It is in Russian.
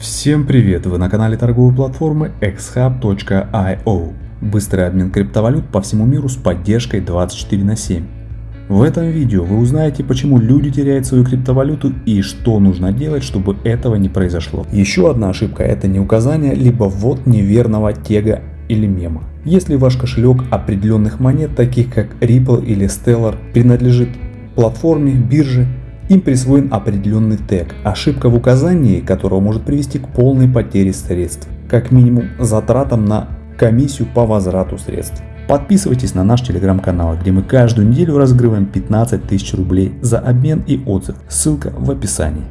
Всем привет! Вы на канале торговой платформы xhub.io. Быстрый обмен криптовалют по всему миру с поддержкой 24 на 7. В этом видео вы узнаете, почему люди теряют свою криптовалюту и что нужно делать, чтобы этого не произошло. Еще одна ошибка это не указание, либо ввод неверного тега или мема. Если ваш кошелек определенных монет, таких как Ripple или Stellar, принадлежит платформе, бирже, им присвоен определенный тег, ошибка в указании которого может привести к полной потере средств, как минимум затратам на комиссию по возврату средств. Подписывайтесь на наш телеграм-канал, где мы каждую неделю разыгрываем 15 тысяч рублей за обмен и отзыв. Ссылка в описании.